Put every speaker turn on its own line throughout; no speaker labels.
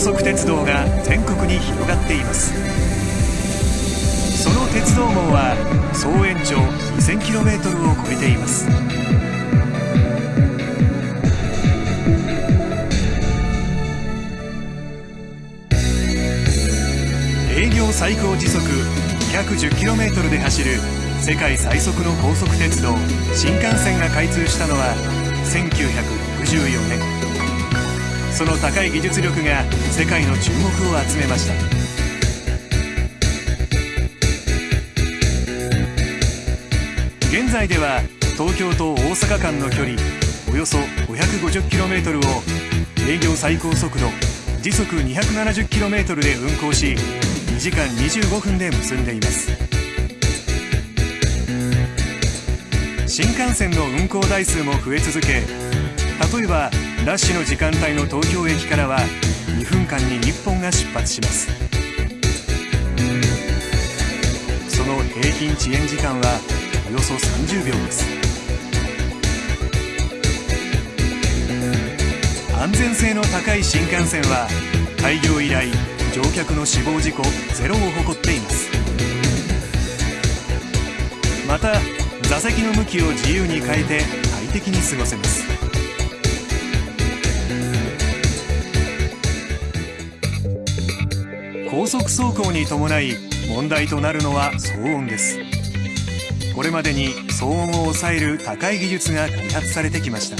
速鉄道が全国に広がっています。その鉄道網は総延長 2000km を超えています。営業最高時速 210km で走る世界最速の高速鉄道新幹線が開通したのは1964年。その高い技術力が世界の注目を集めました。現在では東京と大阪間の距離およそ 550km を営業最高速度時速 270km で運行し2時間25分で結んでいます。新幹線の運行台数も増え続け例えばラッシュの時間帯の東京駅からは2分間に1本が出発します。その平均遅延時間はおよそ30秒です。安全性の高い新幹線は開業以来乗客の死亡事故ゼロを誇っています。また座席の向きを自由に変えて快適に過ごせます。高速走行に伴い問題となるのは騒音です。これまでに騒音を抑える高い技術が開発されてきました。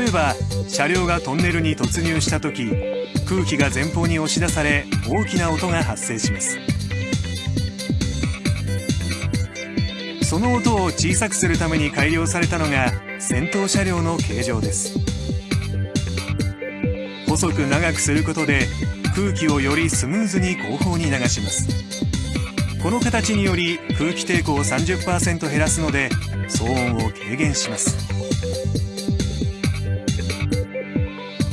例えば車両がトンネルに突入した時空気が前方に押し出され大きな音が発生します。その音を小さくするために改良されたのが先頭車両の形状です。細く長くすることで空気をよりスムーズに後方に流します。この形により空気抵抗を30%減らすので騒音を軽減します。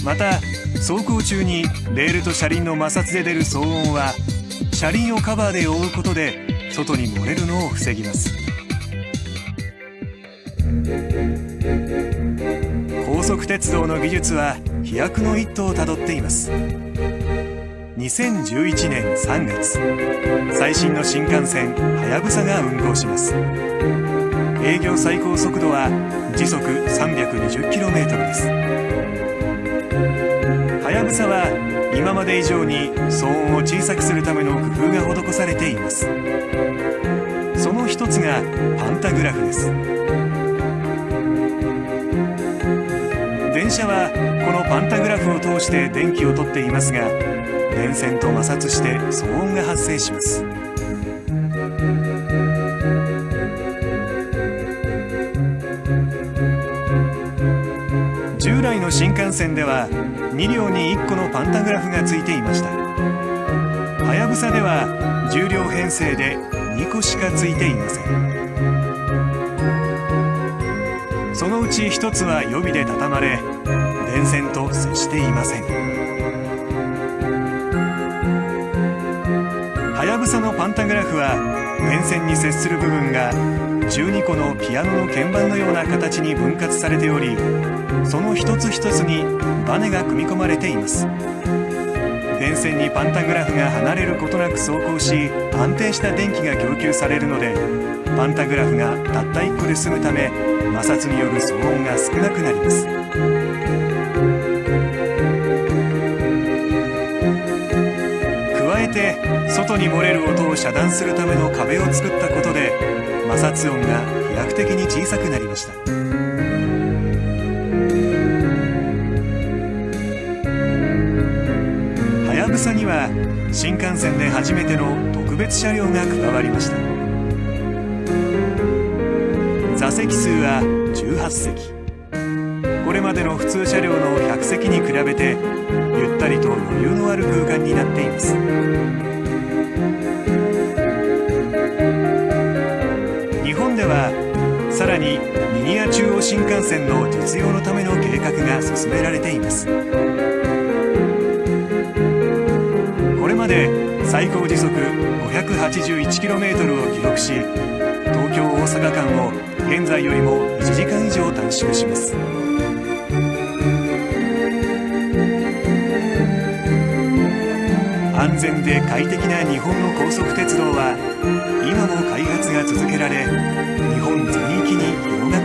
また走行中にレールと車輪の摩擦で出る騒音は車輪をカバーで覆うことで外に漏れるのを防ぎます。速鉄道の技術は飛躍の一途をたどっています。2011年3月最新の新幹線はやぶさが運行します。営業最高速度は時速 320km です。はやぶさは今まで以上に騒音を小さくするための工夫が施されています。その一つがパンタグラフです。車はこのパンタグラフを通して電気を取っていますが電線と摩擦して騒音が発生します。従来の新幹線では2両に1個のパンタグラフがついていました。はやぶさでは10両編成で2個しかついていません。ち1つは予備で畳まれ電線と接していません。はやぶさのパンタグラフは電線に接する部分が12個のピアノの鍵盤のような形に分割されておりその一つ一つにバネが組み込まれています。電線にパンタグラフが離れることなく走行し安定した電気が供給されるのでパンタグラフがたった1個で済むため摩擦による騒音が少なくなります。加えて外に漏れる音を遮断するための壁を作ったことで摩擦音が飛躍的に小さくなりました。はやぶさには新幹線で初めての特別車両が加わりました。座席数は18席。これまでの普通車両の100席に比べてゆったりと余裕のある空間になっています。日本ではさらにリニア中央新幹線の実用のための計画が進められています。これまで最高時速 581km を記録し阪間を現在よりも1時間以上短縮します。安全で快適な日本の高速鉄道は今も開発が続けられ日本全域に広がっています。